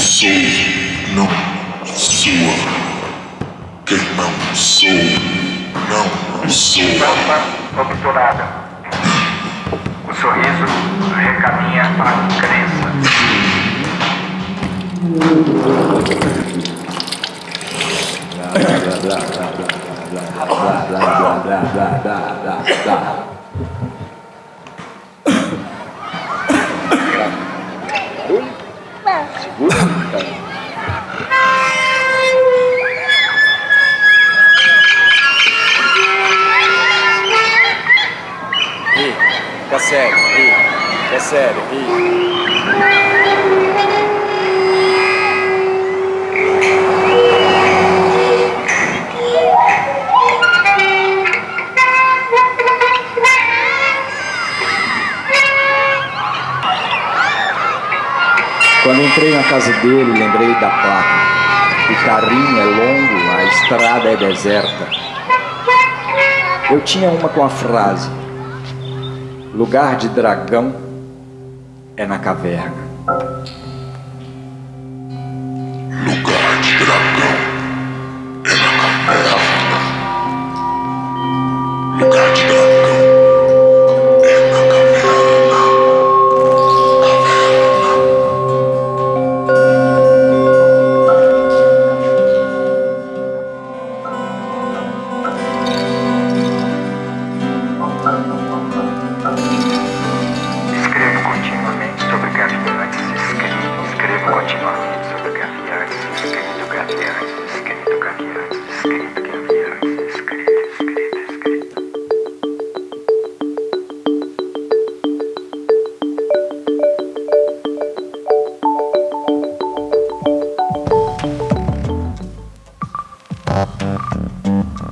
sou, não sua. Quem não sou, não sou. Tampa obturada. O sorriso recaminha para a crença. Sério, ri, fica sério, ri. Quando entrei na casa dele, lembrei da placa. O carinho é longo, a estrada é deserta. Eu tinha uma com a frase: Lugar de dragão é na caverna.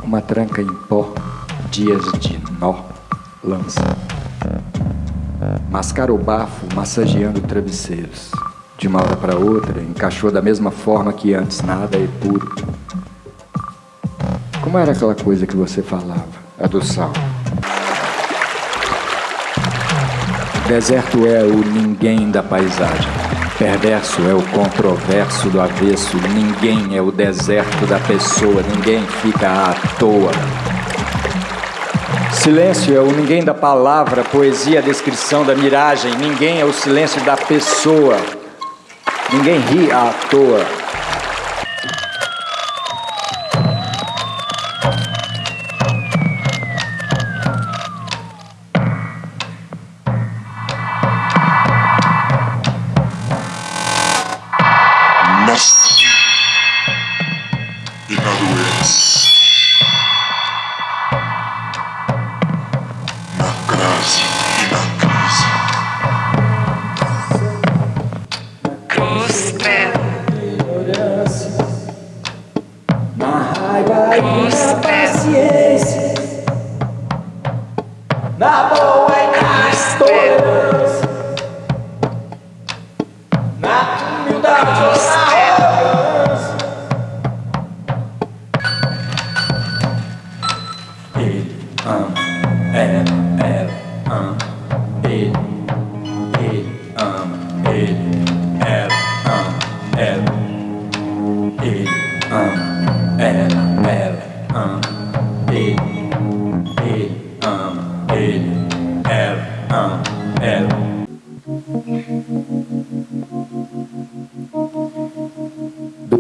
Uma tranca em pó, dias de nó, lança. Mascara o bafo, massageando travesseiros. De uma hora para outra, encaixou da mesma forma que antes, nada é puro. Como era aquela coisa que você falava? A do sal. Deserto é o ninguém da paisagem. Perverso é o controverso do avesso. Ninguém é o deserto da pessoa. Ninguém fica à toa. Silêncio é o ninguém da palavra, poesia, a descrição da miragem. Ninguém é o silêncio da pessoa. Ninguém ri à toa.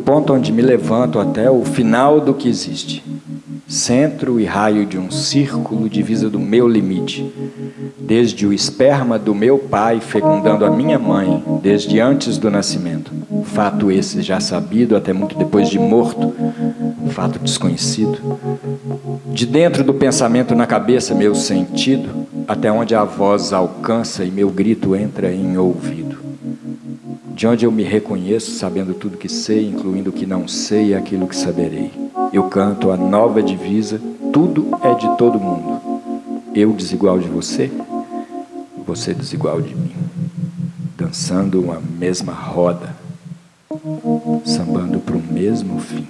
Ponto onde me levanto até o final do que existe. Centro e raio de um círculo divisa do meu limite. Desde o esperma do meu pai fecundando a minha mãe, desde antes do nascimento. Fato esse já sabido até muito depois de morto. Fato desconhecido. De dentro do pensamento na cabeça, meu sentido, até onde a voz alcança e meu grito entra em ouvido de onde eu me reconheço, sabendo tudo que sei, incluindo o que não sei e aquilo que saberei. Eu canto a nova divisa, tudo é de todo mundo. Eu desigual de você, você desigual de mim. Dançando uma mesma roda, sambando para o mesmo fim.